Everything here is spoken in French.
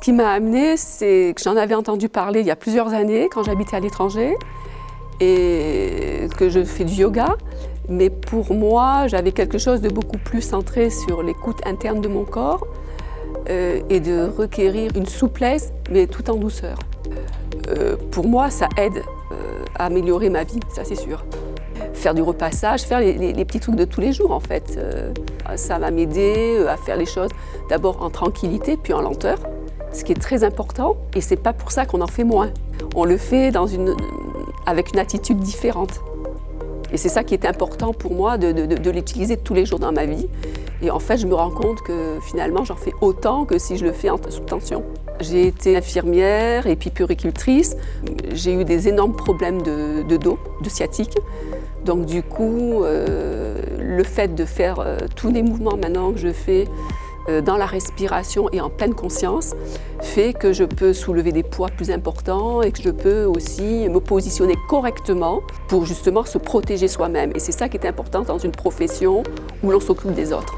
qui m'a amené, c'est que j'en avais entendu parler il y a plusieurs années quand j'habitais à l'étranger et que je fais du yoga. Mais pour moi, j'avais quelque chose de beaucoup plus centré sur l'écoute interne de mon corps euh, et de requérir une souplesse, mais tout en douceur. Euh, pour moi, ça aide euh, à améliorer ma vie, ça c'est sûr. Faire du repassage, faire les, les, petits trucs de tous les jours en fait. ça va m'aider à faire les choses d'abord en tranquillité, puis en lenteur, ce qui est très important. Et c'est pas pour ça qu'on en fait moins. On le fait avec une attitude différente. Et c'est ça qui est important pour moi, de, l'utiliser tous les jours dans ma vie. Et en fait, je me rends compte que finalement, j'en fais autant que si je le fais en, sous tension. J'ai été infirmière et puis puricultrice. J'ai eu des énormes problèmes de, dos, de sciatique. Donc du coup, euh, le fait de faire euh, tous les mouvements maintenant que je fais dans la respiration et en pleine conscience fait que je peux soulever des poids plus importants et que je peux aussi me positionner correctement pour justement se protéger soi-même. Et c'est ça qui est important dans une profession où l'on s'occupe des autres.